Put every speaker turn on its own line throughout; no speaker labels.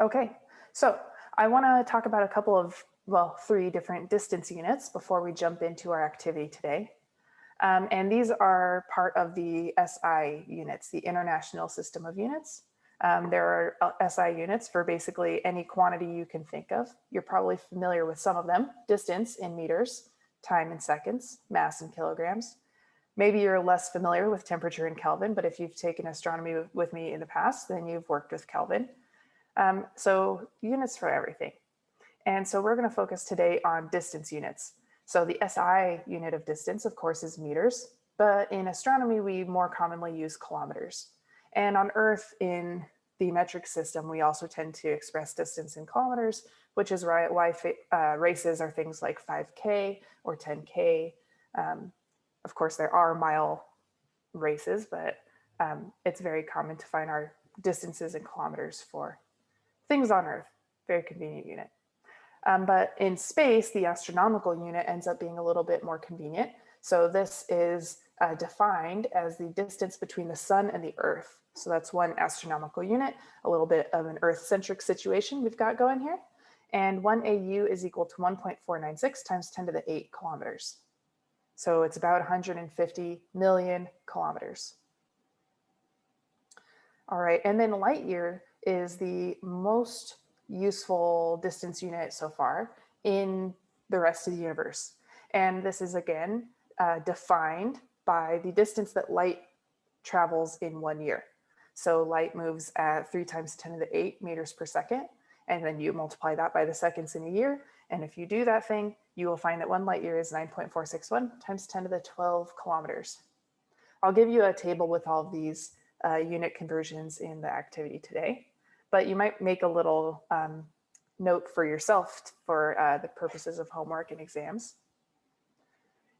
Okay, so I want to talk about a couple of, well, three different distance units before we jump into our activity today. Um, and these are part of the SI units, the International System of Units. Um, there are uh, SI units for basically any quantity you can think of. You're probably familiar with some of them, distance in meters, time in seconds, mass in kilograms. Maybe you're less familiar with temperature in Kelvin, but if you've taken astronomy with me in the past, then you've worked with Kelvin. Um, so units for everything. And so we're gonna focus today on distance units. So the SI unit of distance, of course, is meters, but in astronomy, we more commonly use kilometers. And on Earth, in the metric system, we also tend to express distance in kilometers, which is why uh, races are things like 5K or 10K. Um, of course, there are mile races, but um, it's very common to find our distances in kilometers for things on Earth, very convenient unit. Um, but in space, the astronomical unit ends up being a little bit more convenient. So this is uh, defined as the distance between the sun and the earth. So that's one astronomical unit, a little bit of an earth-centric situation we've got going here. And one AU is equal to 1.496 times 10 to the 8 kilometers. So it's about 150 million kilometers. All right, and then light year is the most useful distance unit so far in the rest of the universe. And this is again uh, defined by the distance that light travels in one year. So light moves at three times 10 to the eight meters per second. And then you multiply that by the seconds in a year. And if you do that thing, you will find that one light year is 9.461 times 10 to the 12 kilometers. I'll give you a table with all of these uh, unit conversions in the activity today but you might make a little um, note for yourself for uh, the purposes of homework and exams.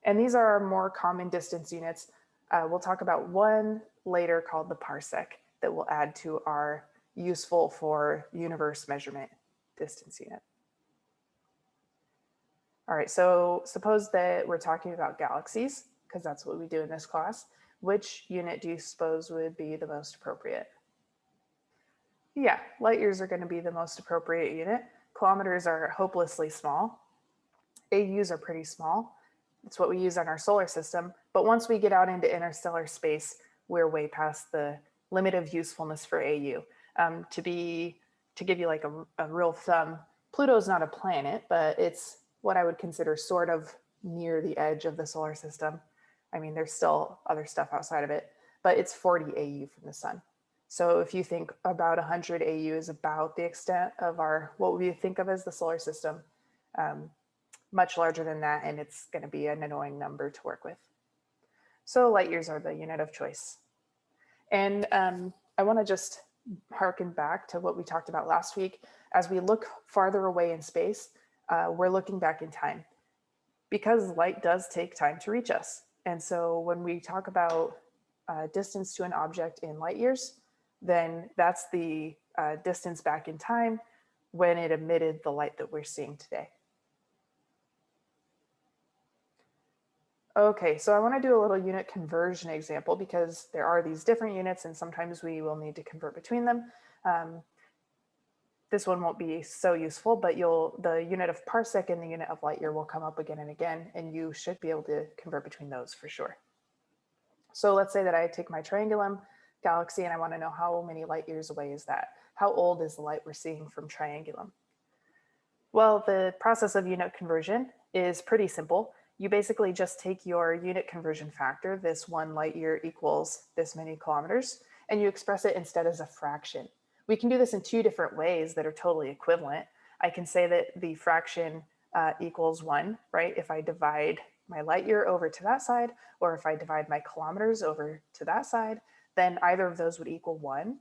And these are our more common distance units. Uh, we'll talk about one later called the parsec that we'll add to our useful for universe measurement distance unit. All right, so suppose that we're talking about galaxies, because that's what we do in this class. Which unit do you suppose would be the most appropriate? Yeah, light years are going to be the most appropriate unit. Kilometers are hopelessly small. AUs are pretty small. It's what we use on our solar system. But once we get out into interstellar space, we're way past the limit of usefulness for AU. Um, to be, to give you like a, a real thumb, Pluto's not a planet, but it's what I would consider sort of near the edge of the solar system. I mean, there's still other stuff outside of it, but it's 40 AU from the sun. So if you think about 100 AU is about the extent of our, what we think of as the solar system, um, much larger than that, and it's gonna be an annoying number to work with. So light years are the unit of choice. And um, I wanna just harken back to what we talked about last week. As we look farther away in space, uh, we're looking back in time because light does take time to reach us. And so when we talk about uh, distance to an object in light years, then that's the uh, distance back in time when it emitted the light that we're seeing today. Okay, so I want to do a little unit conversion example because there are these different units and sometimes we will need to convert between them. Um, this one won't be so useful, but you'll the unit of parsec and the unit of light year will come up again and again, and you should be able to convert between those for sure. So let's say that I take my triangulum galaxy and I want to know how many light years away is that? How old is the light we're seeing from Triangulum? Well, the process of unit conversion is pretty simple. You basically just take your unit conversion factor, this one light year equals this many kilometers, and you express it instead as a fraction. We can do this in two different ways that are totally equivalent. I can say that the fraction uh, equals one, right? If I divide my light year over to that side, or if I divide my kilometers over to that side, then either of those would equal one.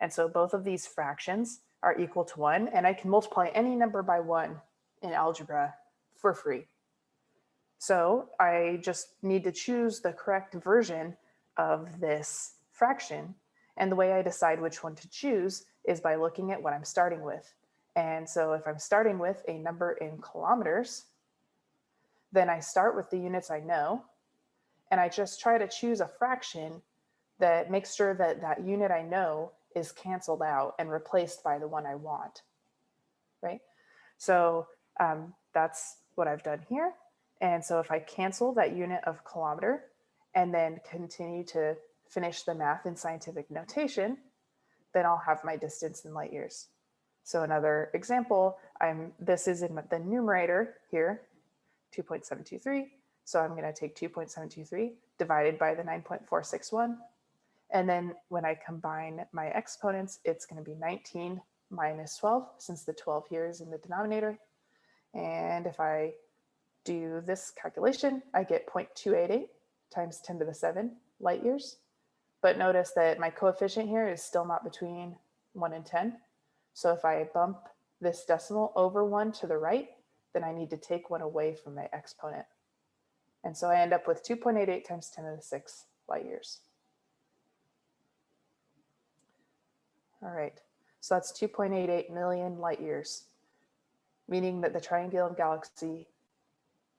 And so both of these fractions are equal to one, and I can multiply any number by one in algebra for free. So I just need to choose the correct version of this fraction. And the way I decide which one to choose is by looking at what I'm starting with. And so if I'm starting with a number in kilometers, then I start with the units I know, and I just try to choose a fraction that makes sure that that unit I know is canceled out and replaced by the one I want, right? So um, that's what I've done here. And so if I cancel that unit of kilometer and then continue to finish the math in scientific notation, then I'll have my distance in light years. So another example, I'm this is in the numerator here, 2.723. So I'm going to take 2.723 divided by the 9.461. And then when I combine my exponents, it's going to be 19 minus 12, since the 12 here is in the denominator. And if I do this calculation, I get 0.288 times 10 to the 7 light years. But notice that my coefficient here is still not between 1 and 10. So if I bump this decimal over 1 to the right, then I need to take one away from my exponent. And so I end up with 2.88 times 10 to the 6 light years. All right, so that's 2.88 million light years, meaning that the Triangulum galaxy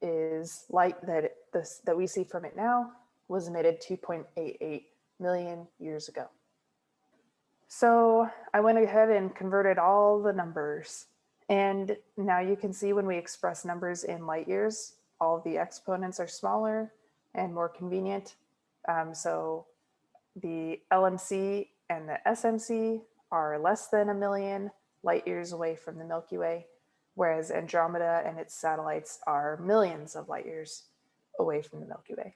is light that this that we see from it now was emitted 2.88 million years ago. So I went ahead and converted all the numbers. And now you can see when we express numbers in light years, all the exponents are smaller and more convenient. Um, so the LMC and the SMC are less than a million light years away from the Milky Way, whereas Andromeda and its satellites are millions of light years away from the Milky Way.